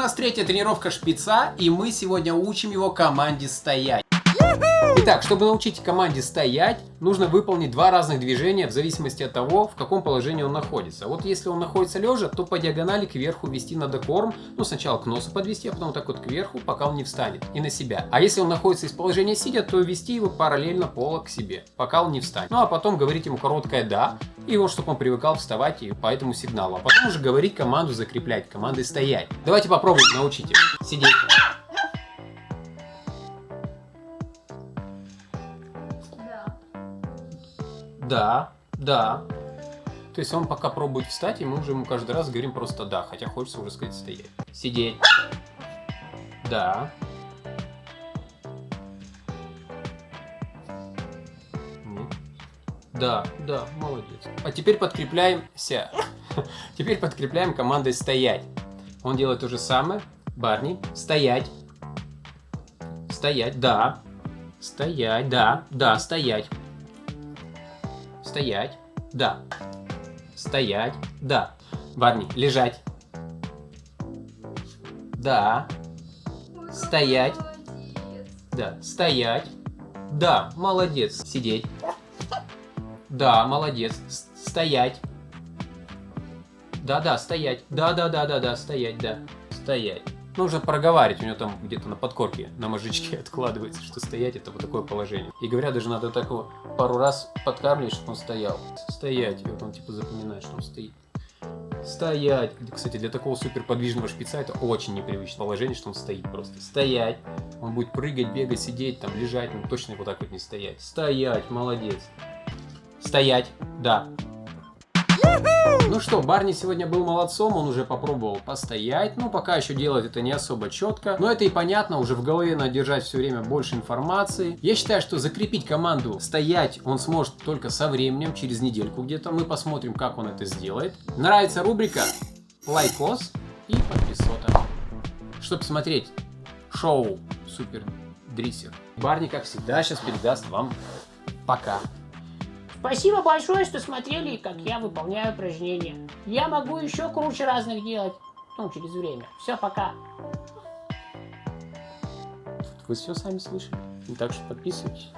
нас третья тренировка шпица, и мы сегодня учим его команде стоять. Итак, чтобы научить команде стоять, нужно выполнить два разных движения в зависимости от того, в каком положении он находится. Вот если он находится лежа, то по диагонали кверху вести надо корм. Ну, сначала к носу подвести, а потом так вот кверху, пока он не встанет. И на себя. А если он находится из положения сидя, то вести его параллельно пола к себе, пока он не встанет. Ну, а потом говорить ему короткое «да», и вот, чтобы он привыкал вставать и по этому сигналу. А потом уже говорить команду закреплять, командой стоять. Давайте попробуем, научите. Сидеть. Да, да. То есть он пока пробует встать, и мы уже ему каждый раз говорим просто да, хотя хочется уже сказать стоять. Сидеть. Да. Да, да, молодец. А теперь подкрепляемся. Теперь подкрепляем командой стоять. Он делает то же самое. Барни, стоять. Стоять, да. Стоять, да, да, стоять. Стоять. Да. Стоять. Да. Барни, лежать. Да. Стоять. Да. Стоять. Да, молодец. Сидеть. Да, молодец. Стоять. Да-да, стоять. Да-да-да-да-да, стоять, да. Стоять. Нужно проговаривать, у него там где-то на подкорке, на мозжечке откладывается, что стоять это вот такое положение. И говорят, даже надо так его пару раз подкармливать, чтобы он стоял. Стоять, и вот он типа запоминает, что он стоит. Стоять. Кстати, для такого суперподвижного шпица это очень непривычное положение, что он стоит просто. Стоять. Он будет прыгать, бегать, сидеть, там, лежать, но точно вот так вот не стоять. Стоять, молодец. Стоять, да. Ну что, Барни сегодня был молодцом, он уже попробовал постоять, но пока еще делать это не особо четко. Но это и понятно, уже в голове надо держать все время больше информации. Я считаю, что закрепить команду стоять он сможет только со временем, через недельку где-то. Мы посмотрим, как он это сделает. Нравится рубрика? Лайкос и подписота. Чтобы смотреть шоу Супер Дриссер. Барни, как всегда, сейчас передаст вам пока. Спасибо большое, что смотрели, как я выполняю упражнения. Я могу еще круче разных делать. Ну, через время. Все, пока. Вы все сами слышали. Так что подписывайтесь.